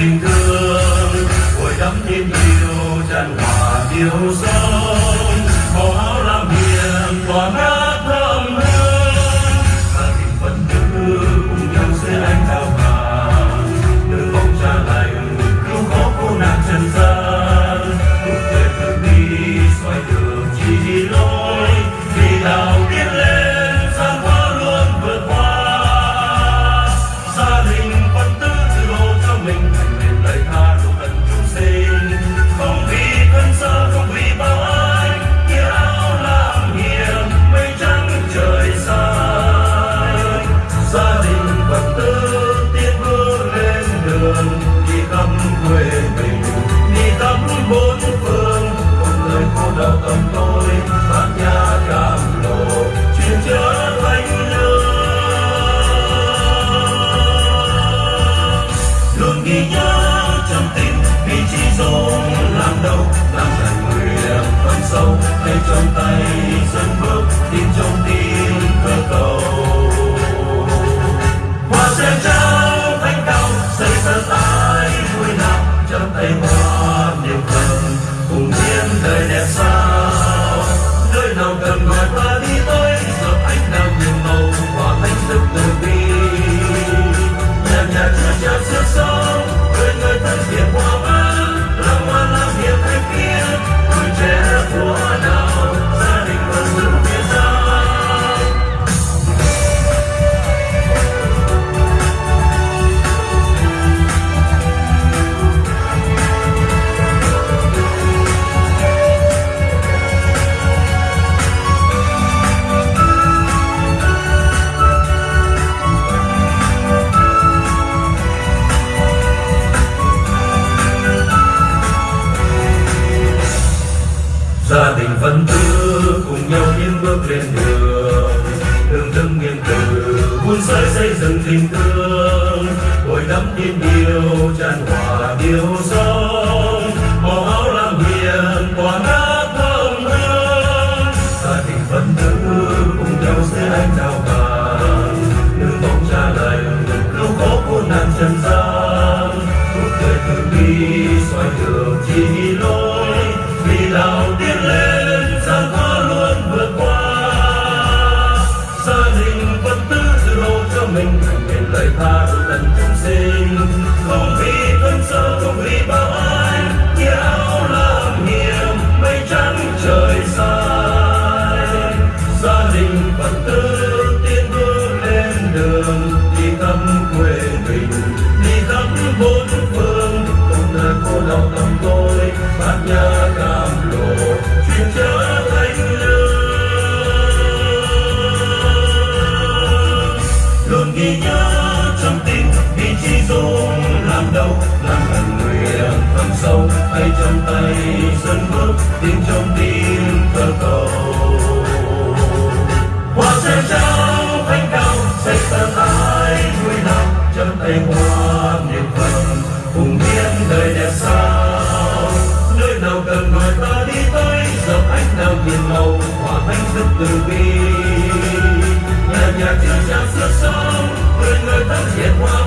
tình thương hồi đắm tin yêu tràn hòa yêu dấu nơi trong tay dân bước tin trong tim cơ cầu hoa sen trao thánh cao xây sân tái vui nào trong tay hoa niềm cần cùng hiến đời đẹp sao nơi nào cần gọi ta đi tới giờ anh đang nhìn màu hòa thanh thức từ bi nhà nhà chưa cha xưa xưa gia đình vẫn cứ cùng nhau tiến bước lên đường đường thương nghiêng từ, vun sới xây dựng tình thương bồi đắp tin yêu, tràn hòa điều sâu. tay trong tay, sân bước tiếng trong tim thơ cầu hoa sen trao cánh cao xây tờ tái vui lòng trong tay hoa niềm phần cùng biến đời đẹp sao, nơi nào cần người ta đi tới giờ ánh nào nhìn màu hoa thanh thức từ bi. Nhà nhà chưa trang sức sống người người thân thiện hoa